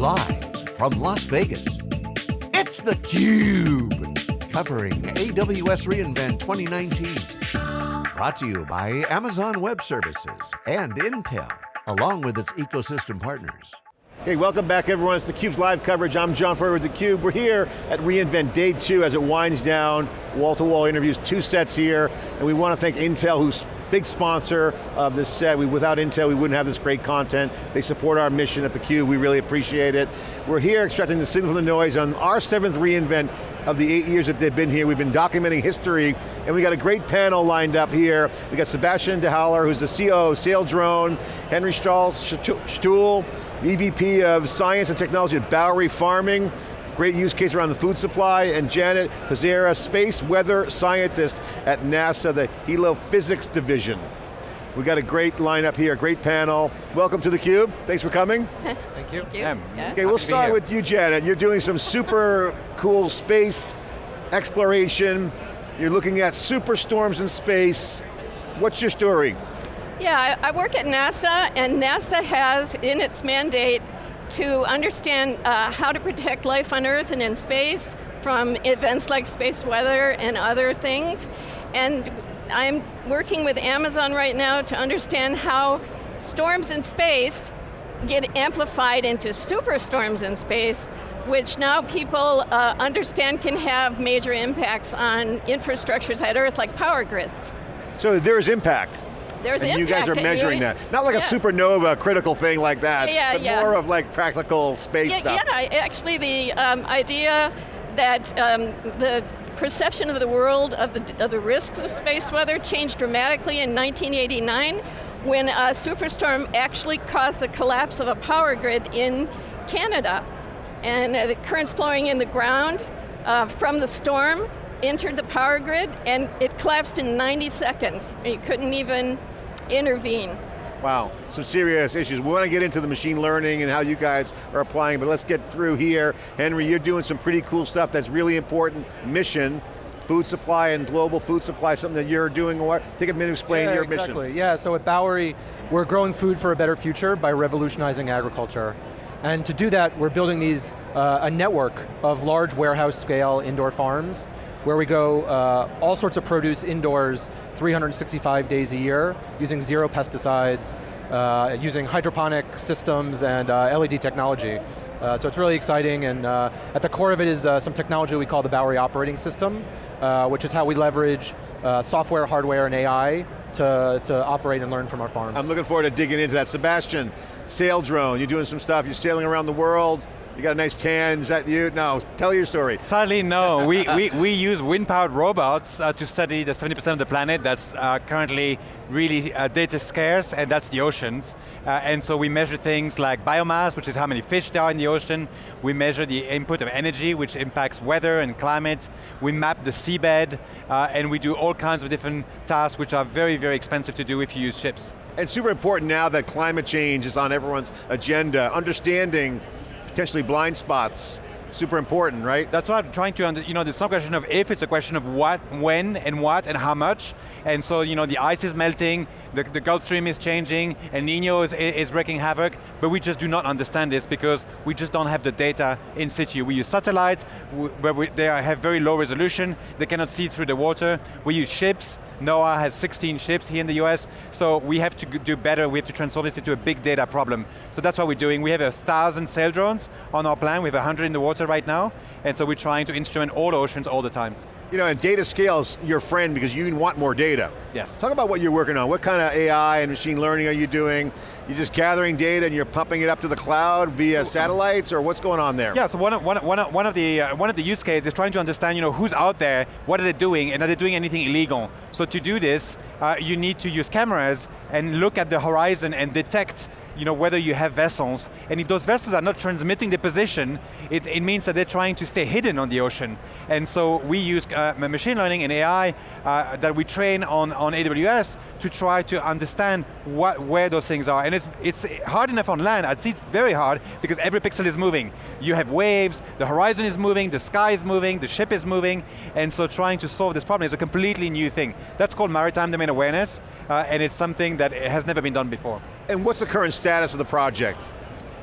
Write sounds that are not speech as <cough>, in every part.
Live from Las Vegas, it's theCUBE. Covering AWS reInvent 2019. Brought to you by Amazon Web Services and Intel, along with its ecosystem partners. Hey, welcome back everyone. It's theCUBE's live coverage. I'm John Furrier with theCUBE. We're here at reInvent Day 2 as it winds down, wall-to-wall -wall interviews, two sets here, and we want to thank Intel who's big sponsor of this set. We, without Intel, we wouldn't have this great content. They support our mission at theCUBE, we really appreciate it. We're here extracting the signal from the noise on our seventh reInvent of the eight years that they've been here. We've been documenting history, and we got a great panel lined up here. We got Sebastian de Halleux, who's the CEO of Saildrone, Henry Stahl Sztul, EVP of Science and Technology at Bowery Farming, great use case around the food supply, and Janet Kozyra, space weather scientist at NASA, the Helo Physics Division. We got a great lineup here, great panel. Welcome to theCUBE, thanks for coming. <laughs> Thank you. Thank you. Yeah. Yeah. Okay, we'll start with you, Janet. You're doing some super cool space exploration. You're looking at superstorms in space. What's your story? Yeah, I, I work at NASA, and NASA has in its mandate to understand uh, how to protect life on Earth and in space from events like space weather and other things. And I'm working with Amazon right now to understand how storms in space get amplified into superstorms in space, which now people uh, understand can have major impacts on infrastructures at Earth, like power grids. So there's impact. There's and you guys are measuring that. Not like yes. a supernova critical thing like that, yeah, but yeah. more of like practical space yeah, stuff. Yeah, actually the um, idea that um, the perception of the world of the, of the risks of space weather changed dramatically in 1989 when a superstorm actually caused the collapse of a power grid in Canada. And uh, the currents flowing in the ground uh, from the storm entered the power grid and it collapsed in 90 seconds. You couldn't even intervene. Wow, some serious issues. We want to get into the machine learning and how you guys are applying, but let's get through here. Henry, you're doing some pretty cool stuff that's really important mission, food supply and global food supply, something that you're doing. Take a minute to explain yeah, your exactly. mission. Yeah, so at Bowery, we're growing food for a better future by revolutionizing agriculture. And to do that, we're building these, uh, a network of large warehouse scale indoor farms where we go uh, all sorts of produce indoors 365 days a year using zero pesticides, uh, using hydroponic systems and uh, LED technology. Uh, so it's really exciting and uh, at the core of it is uh, some technology we call the Bowery Operating System, which is how we leverage software, hardware, and AI to, to operate and learn from our farms. I'm looking forward to digging into that. Sebastian, Saildrone, you're doing some stuff, you're sailing around the world, you got a nice tan, is that you? No, tell your story. Sadly, no. we, we, we use wind-powered robots uh, to study the 70% of the planet that's uh, currently really uh, data scarce, and that's the oceans. Uh, and so we measure things like biomass, which is how many fish there are in the ocean. We measure the input of energy, which impacts weather and climate. We map the seabed, uh, and we do all kinds of different tasks which are very, very expensive to do if you use ships. And super important now that climate change is on everyone's agenda, understanding potentially blind spots super important, right? That's what I'm trying to, you know, it's not a question of if, it's a question of what, when, and what, and how much. And so, you know, the ice is melting, the, the Gulf Stream is changing, and Nino is, is wreaking havoc, but we just do not understand this because we just don't have the data in situ. We use satellites, where we, they have very low resolution, they cannot see through the water. We use ships, NOAA has 16 ships here in the US, so we have to do better, we have to transform this into a big data problem. So that's what we're doing. We have a thousand sail drones on our plan, we have 100 in the water right now, and so we're trying to instrument all oceans all the time. You know, and data scales your friend because you want more data. Yes. Talk about what you're working on. What kind of AI and machine learning are you doing? You're just gathering data and you're pumping it up to the cloud via satellites, or what's going on there? Yeah, so one of, one, one, one of, the, uh, one of the use cases is trying to understand you know, who's out there, what are they doing, and are they doing anything illegal? So to do this, uh, you need to use cameras and look at the horizon and detect you know, whether you have vessels, and if those vessels are not transmitting the position, it, it means that they're trying to stay hidden on the ocean. And so we use uh, machine learning and AI uh, that we train on, on AWS to try to understand what, where those things are. And it's, it's hard enough on land, I'd say it's very hard because every pixel is moving. You have waves, the horizon is moving, the sky is moving, the ship is moving, and so trying to solve this problem is a completely new thing. That's called maritime domain awareness, uh, and it's something that has never been done before. And what's the current status of the project?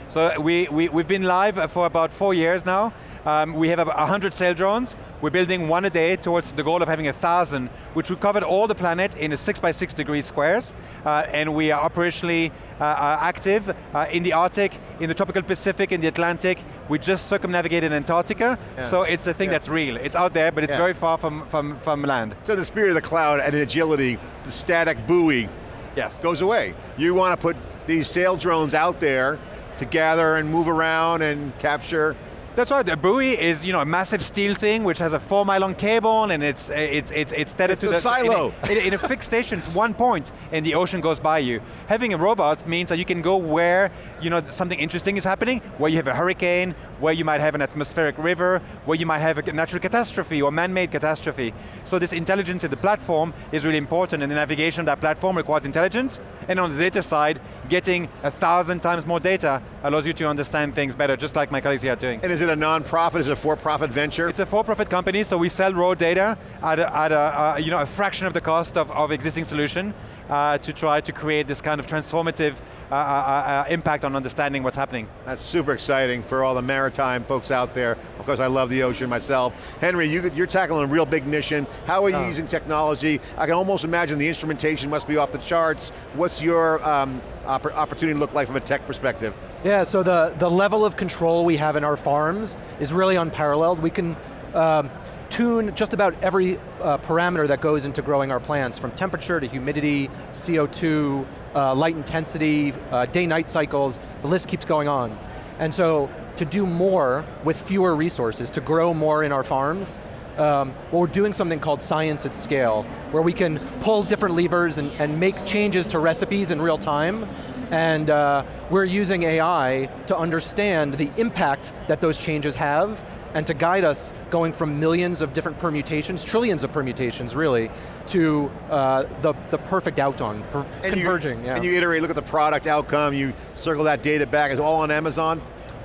So we, we, we've been live for about four years now. Um, we have about 100 sail drones. We're building one a day towards the goal of having a thousand, which we covered all the planet in a six by six degree squares. Uh, and we are operationally uh, uh, active uh, in the Arctic, in the tropical Pacific, in the Atlantic. We just circumnavigated Antarctica. Yeah. So it's a thing yeah. that's real. It's out there, but it's yeah. very far from, from, from land. So the spirit of the cloud and agility, the static buoy yes. goes away. You want to put these sail drones out there to gather and move around and capture that's right. The buoy is you know a massive steel thing which has a four mile long cable and it's it's it's it's tethered it's to a the silo. In a, in a fixed station, it's one point, and the ocean goes by you. Having a robot means that you can go where you know something interesting is happening, where you have a hurricane, where you might have an atmospheric river, where you might have a natural catastrophe or man-made catastrophe. So this intelligence in the platform is really important, and the navigation of that platform requires intelligence. And on the data side, getting a thousand times more data allows you to understand things better, just like my colleagues here are doing. And is it a non-profit, is it a for-profit venture? It's a for-profit company, so we sell raw data at a, at a uh, you know, a fraction of the cost of, of existing solution uh, to try to create this kind of transformative uh, uh, uh, impact on understanding what's happening. That's super exciting for all the maritime folks out there. Of course, I love the ocean myself. Henry, you, are tackling a real big mission. How are you oh. using technology? I can almost imagine the instrumentation must be off the charts. What's your um, opportunity look like from a tech perspective? Yeah, so the, the level of control we have in our farms is really unparalleled. We can um, tune just about every uh, parameter that goes into growing our plants, from temperature to humidity, CO2, uh, light intensity, uh, day-night cycles, the list keeps going on. And so, to do more with fewer resources, to grow more in our farms, um, well, we're doing something called science at scale, where we can pull different levers and, and make changes to recipes in real time, and uh, we're using AI to understand the impact that those changes have and to guide us going from millions of different permutations, trillions of permutations really, to uh, the, the perfect outcome, and converging. You, yeah. And you iterate, look at the product outcome, you circle that data back, it's all on Amazon?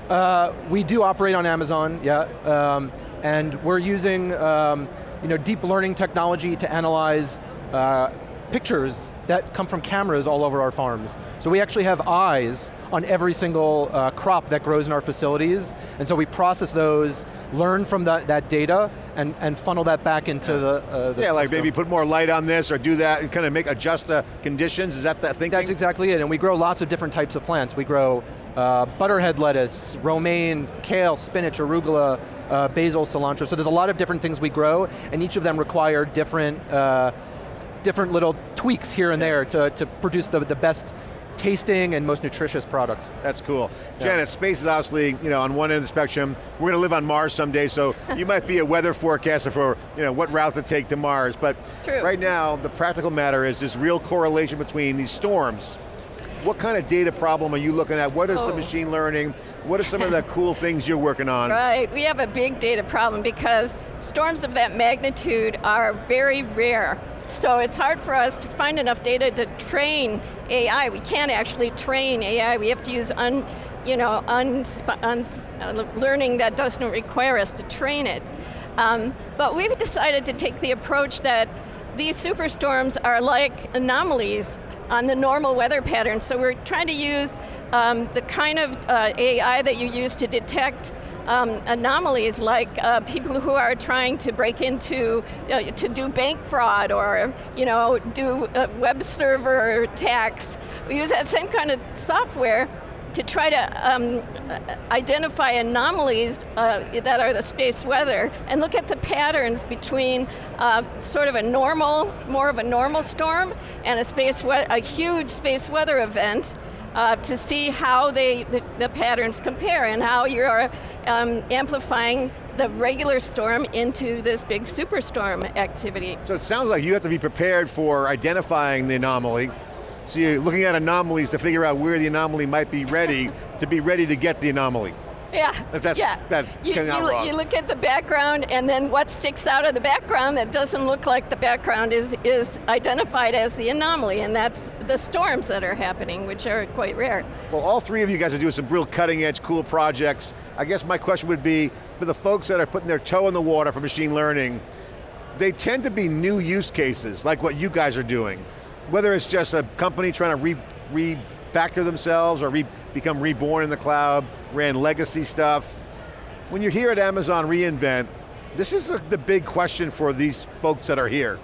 Uh, we do operate on Amazon, yeah. Um, and we're using um, you know, deep learning technology to analyze uh, pictures that come from cameras all over our farms. So we actually have eyes on every single uh, crop that grows in our facilities, and so we process those, learn from that, that data, and, and funnel that back into yeah. the, uh, the Yeah, system. like maybe put more light on this, or do that, and kind of make, adjust the conditions, is that that thinking? That's exactly it, and we grow lots of different types of plants. We grow uh, butterhead lettuce, romaine, kale, spinach, arugula, uh, basil, cilantro, so there's a lot of different things we grow, and each of them require different uh, different little tweaks here and there to, to produce the, the best tasting and most nutritious product. That's cool. Yeah. Janet, space is obviously, you know, on one end of the spectrum. We're going to live on Mars someday, so you might be a weather forecaster for, you know, what route to take to Mars. But True. right now, the practical matter is this real correlation between these storms. What kind of data problem are you looking at? What is oh. the machine learning? What are some of the <laughs> cool things you're working on? Right, we have a big data problem because storms of that magnitude are very rare. So it's hard for us to find enough data to train AI. We can't actually train AI. We have to use un, you know, un, un, uh, learning that doesn't require us to train it. Um, but we've decided to take the approach that these superstorms are like anomalies on the normal weather pattern. So we're trying to use um, the kind of uh, AI that you use to detect um, anomalies like uh, people who are trying to break into, uh, to do bank fraud or you know, do web server attacks. We use that same kind of software to try to um, identify anomalies uh, that are the space weather and look at the patterns between uh, sort of a normal, more of a normal storm and a space, a huge space weather event uh, to see how they, the, the, patterns compare and how you're um, amplifying the regular storm into this big superstorm activity. So it sounds like you have to be prepared for identifying the anomaly, so you're looking at anomalies to figure out where the anomaly might be ready, to be ready to get the anomaly. Yeah, if that's, yeah. That you, you, wrong. you look at the background and then what sticks out of the background that doesn't look like the background is, is identified as the anomaly, and that's the storms that are happening, which are quite rare. Well, all three of you guys are doing some real cutting edge, cool projects. I guess my question would be, for the folks that are putting their toe in the water for machine learning, they tend to be new use cases, like what you guys are doing. Whether it's just a company trying to re, re refactor themselves or re become reborn in the cloud, ran legacy stuff. When you're here at Amazon reInvent, this is the, the big question for these folks that are here.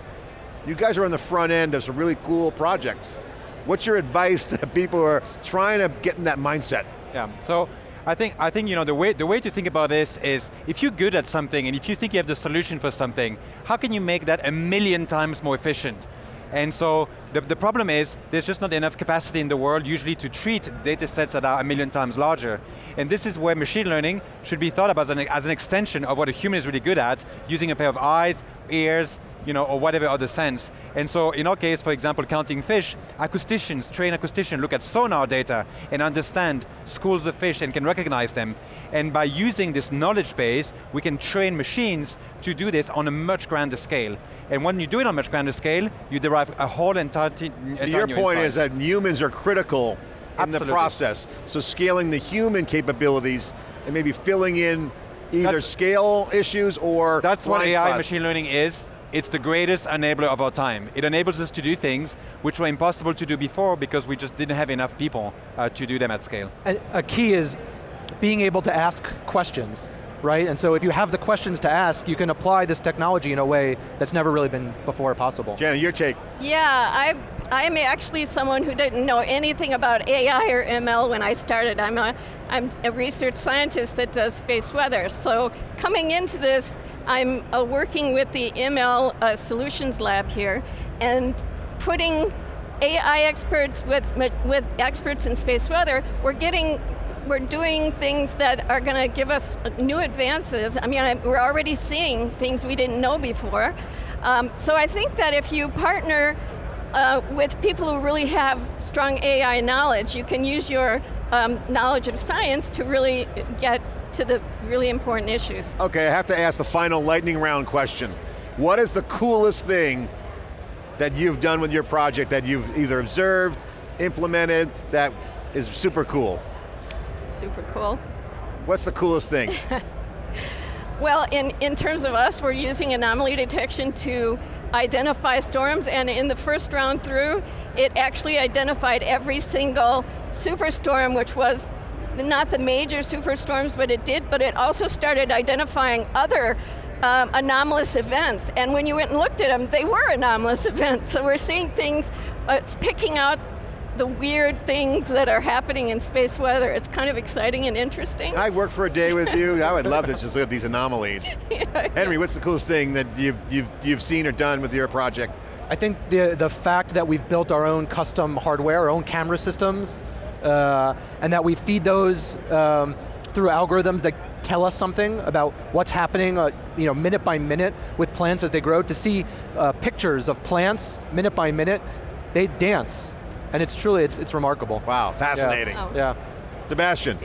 You guys are on the front end of some really cool projects. What's your advice to <laughs> people who are trying to get in that mindset? Yeah, so I think, I think you know, the, way, the way to think about this is, if you're good at something and if you think you have the solution for something, how can you make that a million times more efficient? And so the, the problem is there's just not enough capacity in the world usually to treat data sets that are a million times larger. And this is where machine learning should be thought of as an, as an extension of what a human is really good at, using a pair of eyes, ears, you know, or whatever other sense. And so in our case, for example, counting fish, acousticians, trained acousticians look at sonar data and understand schools of fish and can recognize them. And by using this knowledge base, we can train machines to do this on a much grander scale. And when you do it on a much grander scale, you derive a whole entire, entire Your point is that humans are critical in Absolutely. the process. So scaling the human capabilities and maybe filling in either that's, scale issues or That's what AI spots. machine learning is it's the greatest enabler of our time. It enables us to do things which were impossible to do before because we just didn't have enough people uh, to do them at scale. And a key is being able to ask questions, right? And so if you have the questions to ask, you can apply this technology in a way that's never really been before possible. Janet, your take. Yeah, I, I'm actually someone who didn't know anything about AI or ML when I started. I'm a, I'm a research scientist that does space weather. So coming into this, I'm uh, working with the ML uh, Solutions Lab here and putting AI experts with, with experts in space weather, we're getting we're doing things that are going to give us new advances. I mean, I, we're already seeing things we didn't know before. Um, so I think that if you partner uh, with people who really have strong AI knowledge, you can use your um, knowledge of science to really get to the really important issues. Okay, I have to ask the final lightning round question. What is the coolest thing that you've done with your project that you've either observed, implemented, that is super cool? Super cool. What's the coolest thing? <laughs> well, in, in terms of us, we're using anomaly detection to identify storms, and in the first round through, it actually identified every single superstorm, which was not the major superstorms, but it did, but it also started identifying other um, anomalous events. And when you went and looked at them, they were anomalous <laughs> events. So we're seeing things, uh, it's picking out the weird things that are happening in space weather. It's kind of exciting and interesting. Can I work for a day with you? I would love to <laughs> just look at these anomalies. <laughs> yeah, Henry, what's the coolest thing that you've, you've, you've seen or done with your project? I think the, the fact that we've built our own custom hardware, our own camera systems, uh, and that we feed those um, through algorithms that tell us something about what's happening uh, you know, minute by minute with plants as they grow, to see uh, pictures of plants minute by minute, they dance. And it's truly, it's, it's remarkable. Wow, fascinating. Yeah. Oh. yeah. Sebastian.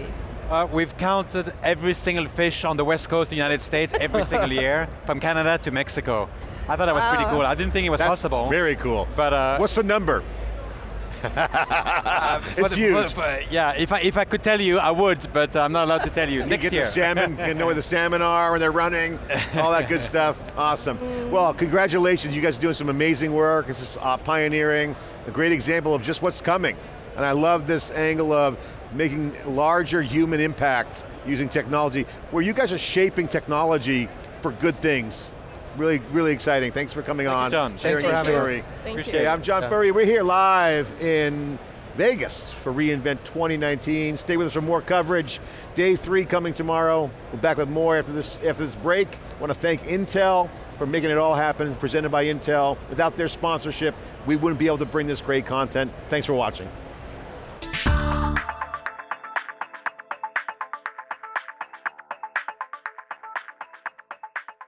Uh, we've counted every single fish on the west coast of the United States every <laughs> single year, from Canada to Mexico. I thought that was wow. pretty cool. I didn't think it was That's possible. very cool. But uh, What's the number? <laughs> uh, it's the, huge. For, yeah, if I, if I could tell you, I would, but I'm not allowed to tell you. you Next get year. the salmon, you know where the salmon are when they're running, all that good stuff. Awesome. Well, congratulations, you guys are doing some amazing work. This is uh, pioneering, a great example of just what's coming. And I love this angle of making larger human impact using technology, where you guys are shaping technology for good things really, really exciting. Thanks for coming Thank on. You, John. Sharing Thanks your story. Thank Appreciate you. It. I'm John yeah. Furrier. We're here live in Vegas for reInvent 2019. Stay with us for more coverage. Day three coming tomorrow. We're back with more after this, after this break. I want to thank Intel for making it all happen, presented by Intel. Without their sponsorship, we wouldn't be able to bring this great content. Thanks for watching.